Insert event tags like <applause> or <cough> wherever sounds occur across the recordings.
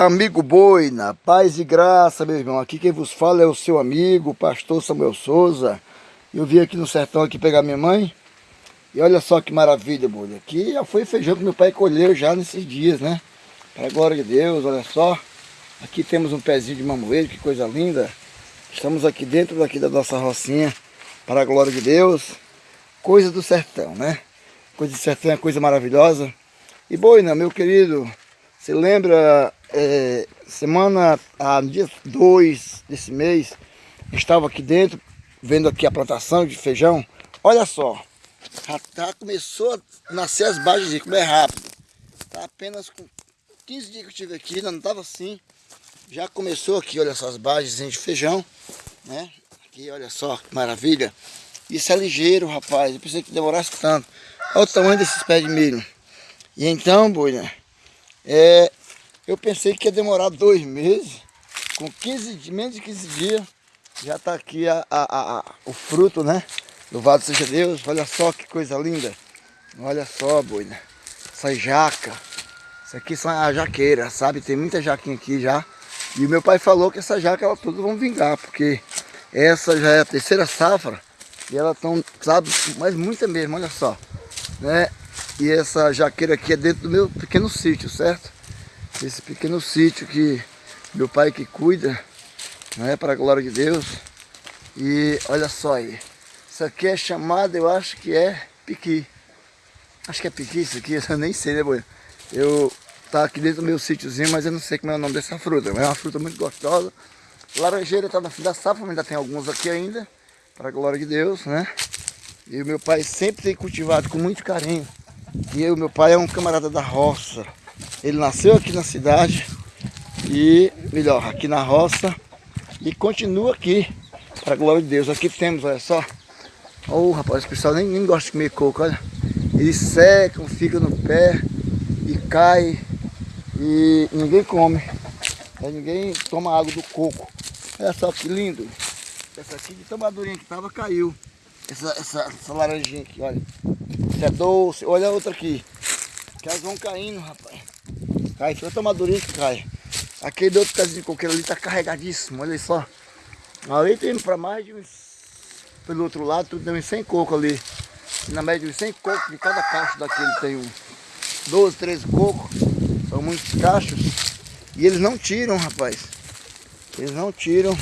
Amigo boi, na paz e graça, meu irmão. Aqui quem vos fala é o seu amigo, pastor Samuel Souza. Eu vim aqui no sertão aqui pegar minha mãe. E olha só que maravilha, boi. Aqui já foi feijão que meu pai colheu já nesses dias, né? Para a glória de Deus, olha só. Aqui temos um pezinho de mamoeiro, que coisa linda. Estamos aqui dentro daqui da nossa rocinha, para a glória de Deus. Coisa do sertão, né? Coisa do sertão é coisa maravilhosa. E boina, meu querido, você lembra, é, semana, ah, no dia 2 desse mês, estava aqui dentro, vendo aqui a plantação de feijão. Olha só, já, já começou a nascer as bases, como é rápido. Tá apenas com 15 dias que eu estive aqui, não estava assim. Já começou aqui, olha só, as bases de feijão, né? Aqui, olha só, que maravilha. Isso é ligeiro, rapaz, eu pensei que demorasse tanto. Olha o tamanho desses pés de milho. E então, boina, é, eu pensei que ia demorar dois meses, com 15, menos de 15 dias, já está aqui a, a, a, o fruto, né? Louvado seja Deus, olha só que coisa linda. Olha só, boina, essa jaca. Isso aqui são a jaqueira, sabe? Tem muita jaquinha aqui já. E o meu pai falou que essa jaca, ela todas vão vingar, porque essa já é a terceira safra. E elas estão, sabe, mas muita mesmo, olha só. Né? E essa jaqueira aqui é dentro do meu pequeno sítio, certo? Esse pequeno sítio que meu pai que cuida, não é para a glória de Deus. E olha só aí. Isso aqui é chamado, eu acho que é piqui. Acho que é piqui isso aqui, <laughs> eu nem sei, né, boi? Eu tá aqui dentro do meu sítiozinho, mas eu não sei como é o nome dessa fruta. É uma fruta muito gostosa. Laranjeira está na fim da safra, mas ainda tem alguns aqui ainda. Para a glória de Deus, né? E o meu pai sempre tem cultivado com muito carinho e o meu pai é um camarada da roça. Ele nasceu aqui na cidade e, melhor, aqui na roça e continua aqui, para a glória de Deus. Aqui temos, olha só. Oh, rapaz, o pessoal nem, nem gosta de comer coco, olha. Eles secam, ficam no pé e cai e ninguém come. Ninguém toma água do coco. Olha só que lindo. Essa aqui de tão madurinha que tava caiu. Essa, essa, essa laranjinha aqui, olha. Isso é doce. Olha a outra aqui. Que elas vão caindo, rapaz. Cai, fica tão madurinha que cai. Aquele outro casinho de coqueiro ali tá carregadíssimo, olha só. Ali tem para mais de uns... Pelo outro lado, tudo tem uns 100 cocos ali. Na média, uns 100 cocos de cada cacho daquele tem um 12, 13 cocos. São muitos cachos. E eles não tiram, rapaz. Eles não tiram.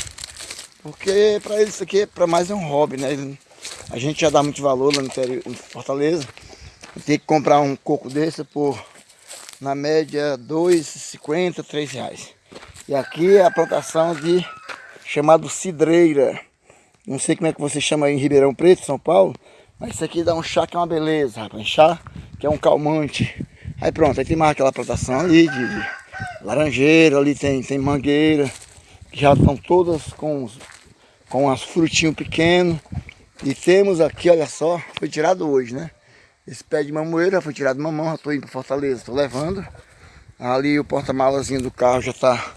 Porque para eles isso aqui, para mais é um hobby, né? Eles a gente já dá muito valor lá no interior, em Fortaleza. Tem que comprar um coco desse por, na média, R$ 2,50, R$ reais. E aqui é a plantação de chamado cidreira. Não sei como é que você chama em Ribeirão Preto, São Paulo. Mas isso aqui dá um chá que é uma beleza, rapaz. Chá que é um calmante. Aí pronto, aí tem mais aquela plantação ali de, de laranjeira, ali tem, tem mangueira. Que já estão todas com, com as frutinhos pequenos. E temos aqui, olha só, foi tirado hoje, né? Esse pé de mamoeira foi tirado mamão, já estou indo para Fortaleza, estou levando. Ali o porta-malazinho do carro já está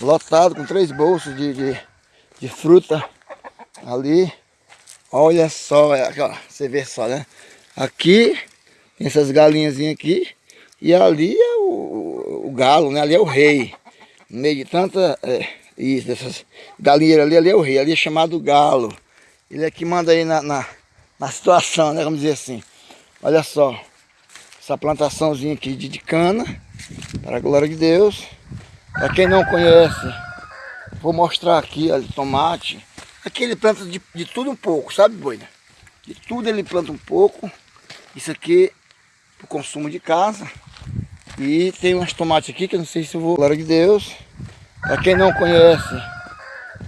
lotado com três bolsas de, de, de, fruta ali. Olha só, é, ó, você vê só, né? Aqui tem essas galinhas aqui e ali é o, o, galo, né? Ali é o rei. No meio de tanta, é, isso, dessas ali, ali é o rei, ali é chamado galo. Ele é que manda aí na, na, na situação, né? Vamos dizer assim. Olha só. Essa plantaçãozinha aqui de, de cana. Para a glória de Deus. Para quem não conhece, vou mostrar aqui, olha, tomate. Aqui ele planta de, de tudo um pouco, sabe, boina? De tudo ele planta um pouco. Isso aqui para o consumo de casa. E tem umas tomates aqui que eu não sei se eu vou... Glória de Deus. Para quem não conhece,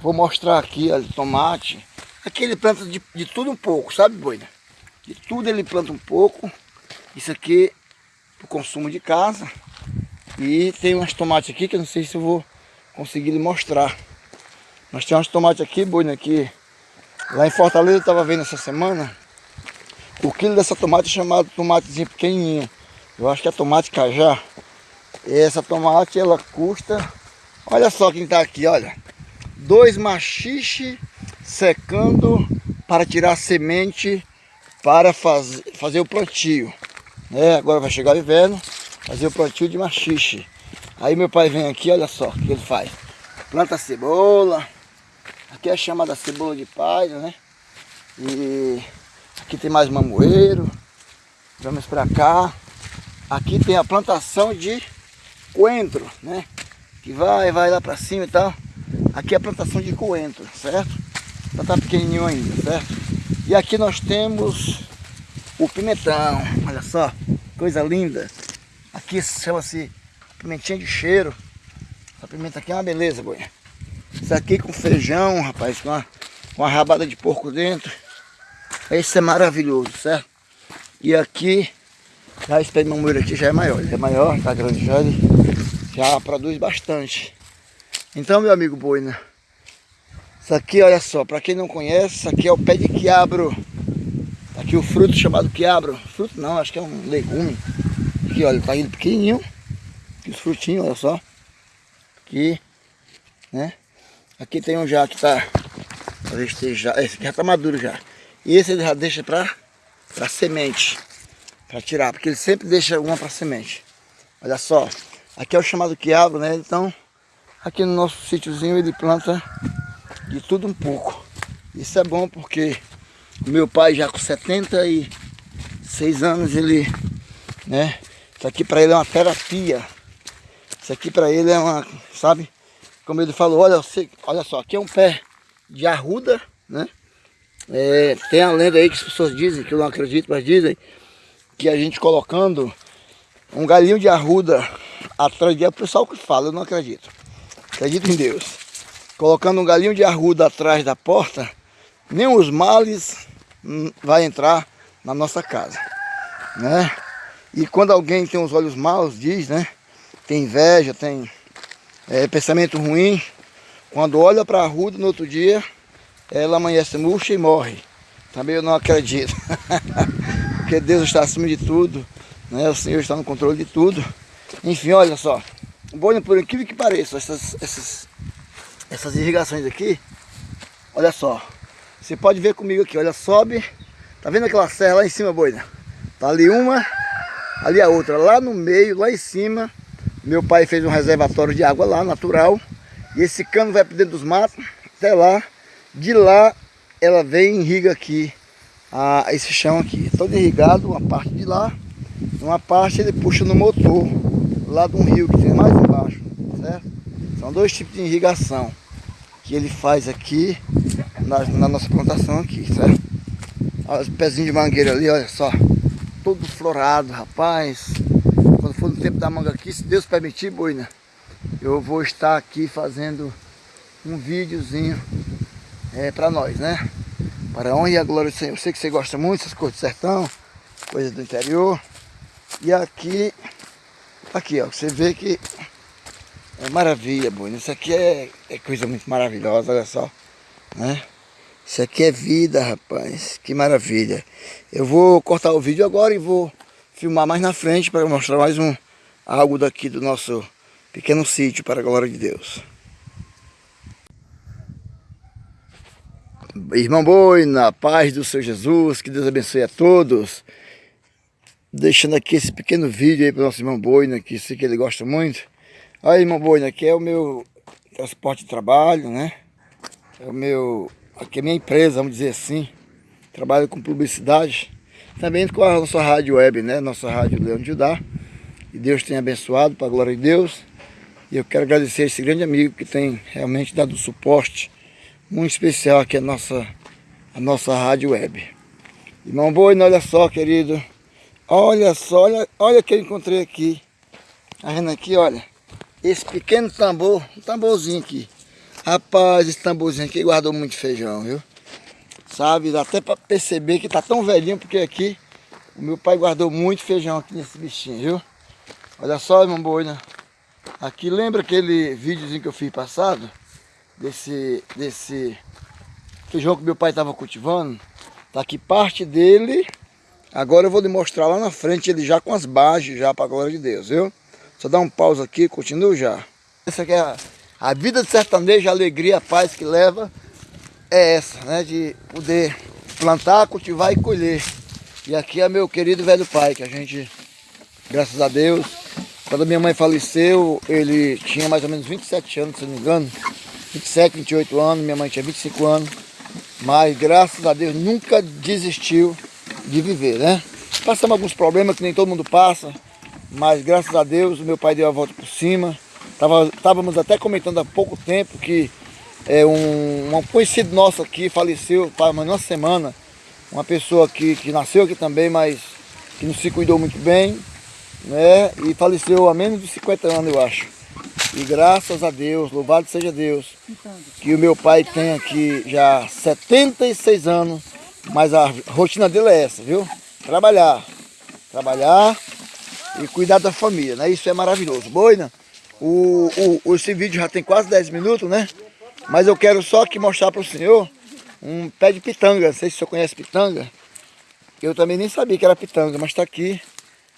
vou mostrar aqui, olha, tomate. Aqui ele planta de, de tudo um pouco, sabe, boina? De tudo ele planta um pouco. Isso aqui para o consumo de casa. E tem umas tomates aqui que eu não sei se eu vou conseguir lhe mostrar. Nós temos umas tomates aqui, boina, aqui. Lá em Fortaleza eu estava vendo essa semana. O quilo dessa tomate é chamado tomatezinha pequenininha. Eu acho que é tomate cajá. E essa tomate ela custa... Olha só quem está aqui, olha. Dois machixe secando para tirar a semente para faz, fazer o plantio. Né? Agora vai chegar o inverno, fazer o plantio de machixe. Aí meu pai vem aqui, olha só o que ele faz. Planta cebola. Aqui é chamada cebola de palha, né? E aqui tem mais mamoeiro. Vamos para cá. Aqui tem a plantação de coentro, né? Que vai, vai lá para cima e tal. Aqui é a plantação de coentro, certo? Já tá pequenininho ainda, certo? E aqui nós temos o pimentão, olha só, coisa linda. Aqui chama-se pimentinha de cheiro. Essa pimenta aqui é uma beleza, boia. Isso aqui com feijão, rapaz, com uma, uma rabada de porco dentro. Esse é maravilhoso, certo? E aqui, já esse pé de mamoeiro aqui já é maior. Ele é maior, tá grande já, já produz bastante. Então, meu amigo boina, isso aqui, olha só, para quem não conhece, isso aqui é o pé de quiabro. Aqui o fruto chamado quiabro. Fruto não, acho que é um legume. Aqui, olha, tá indo pequenininho. Aqui os frutinhos, olha só. Aqui, né? Aqui tem um já que tá já, esse aqui já tá maduro já. E esse ele já deixa para para semente, para tirar, porque ele sempre deixa uma para semente. Olha só, aqui é o chamado quiabo, né? Então, aqui no nosso sítiozinho ele planta de tudo um pouco. Isso é bom porque meu pai já com 76 anos, ele, né? Isso aqui para ele é uma terapia. Isso aqui para ele é uma, sabe? Como ele falou, olha, olha só, aqui é um pé de arruda, né? É, tem a lenda aí que as pessoas dizem, que eu não acredito, mas dizem que a gente colocando um galinho de arruda atrás de... É o pessoal que fala, eu não acredito. Acredito em Deus. Colocando um galinho de arruda atrás da porta, nem os males vai entrar na nossa casa, né? E quando alguém tem os olhos maus, diz, né? Tem inveja, tem é, pensamento ruim, quando olha para a arruda no outro dia, ela amanhece murcha e morre. Também eu não acredito. <laughs> Porque Deus está acima de tudo, né? o Senhor está no controle de tudo. Enfim, olha só. Bom, por incrível que pareça, essas, essas, essas irrigações aqui, olha só. Você pode ver comigo aqui, olha, sobe. Tá vendo aquela serra lá em cima, boina? Tá ali uma, ali a outra. Lá no meio, lá em cima, meu pai fez um reservatório de água lá, natural. E esse cano vai para dentro dos matos, até lá. De lá ela vem e irriga aqui a, esse chão aqui. Todo irrigado, uma parte de lá, uma parte ele puxa no motor, lá de um rio que tem mais embaixo, certo? São dois tipos de irrigação que ele faz aqui na, na nossa plantação aqui, certo? Olha os pezinhos de mangueira ali, olha só. Todo florado, rapaz. Quando for no tempo da manga aqui, se Deus permitir, boina, eu vou estar aqui fazendo um videozinho é, para nós, né? Para a honra e a glória do Senhor. Eu sei que você gosta muito dessas coisas do sertão, coisas do interior. E aqui, aqui ó, você vê que é maravilha, Bruno. Isso aqui é, é coisa muito maravilhosa, olha só. Né? Isso aqui é vida, rapaz. Que maravilha. Eu vou cortar o vídeo agora e vou filmar mais na frente para mostrar mais um algo daqui do nosso pequeno sítio para a glória de Deus. Irmão Boi, na paz do Senhor Jesus, que Deus abençoe a todos. Deixando aqui esse pequeno vídeo aí para o nosso irmão Boina, que sei que ele gosta muito. Aí, irmão Boina, aqui é o meu transporte de trabalho, né? É o meu, aqui é a minha empresa, vamos dizer assim. Trabalho com publicidade. Também com a nossa rádio web, né? Nossa rádio Leão de Judá. E Deus tem abençoado, para a glória de Deus. E eu quero agradecer a esse grande amigo que tem realmente dado suporte muito especial aqui a nossa, a nossa rádio web. Irmão Boi, olha só, querido. Olha só, olha, olha que eu encontrei aqui. Tá vendo aqui, olha. Esse pequeno tambor, um tamborzinho aqui. Rapaz, esse tamborzinho aqui guardou muito feijão, viu? Sabe, dá até para perceber que tá tão velhinho, porque aqui o meu pai guardou muito feijão aqui nesse bichinho, viu? Olha só, irmão Boi, né? Aqui, lembra aquele videozinho que eu fiz passado? desse, desse feijão que meu pai estava cultivando. Tá aqui parte dele. Agora eu vou lhe mostrar lá na frente ele já com as bases, já para glória de Deus, viu? Só dá um pausa aqui, continuo já. Essa aqui é a, a vida de sertanejo, a alegria, a paz que leva é essa, né? De poder plantar, cultivar e colher. E aqui é meu querido velho pai, que a gente, graças a Deus, Quando minha mãe faleceu, ele tinha mais ou menos 27 anos, se não me engano. 27, 28 anos, minha mãe tinha 25 anos. Mas graças a Deus nunca desistiu de viver, né? Passamos alguns problemas que nem todo mundo passa. Mas graças a Deus o meu pai deu a volta por cima. Tava, estávamos até comentando há pouco tempo que é, um, um conhecido nosso aqui faleceu faz uma semana. Uma pessoa que, que nasceu aqui também, mas que não se cuidou muito bem. Né? E faleceu há menos de 50 anos, eu acho. E graças a Deus, louvado seja Deus, que o meu pai tem aqui já 76 anos, mas a rotina dele é essa, viu? Trabalhar, trabalhar e cuidar da família, né? Isso é maravilhoso. Boina, o, o, esse vídeo já tem quase 10 minutos, né? Mas eu quero só aqui mostrar para o senhor um pé de pitanga. Não sei se o senhor conhece pitanga. Eu também nem sabia que era pitanga, mas está aqui.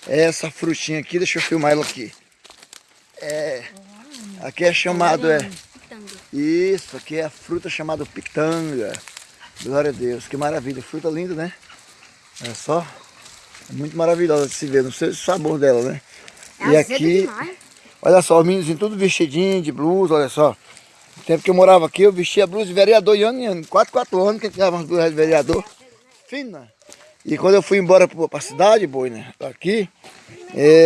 É essa frutinha aqui, deixa eu filmar ela aqui. É, Aqui é chamado, é... Isso, aqui é a fruta chamada pitanga. Glória a Deus, que maravilha. Fruta linda, né? Olha só. É muito maravilhosa de se ver, não sei o sabor dela, né? É e aqui, demais. olha só, os meninos tudo vestidinho de blusa, olha só. No tempo que eu morava aqui, eu vestia blusa de vereador, e ano em ano, 4, 4 anos que eu tinha umas blusas de vereador. Fina. E quando eu fui embora para a cidade, boi, né? Aqui, é,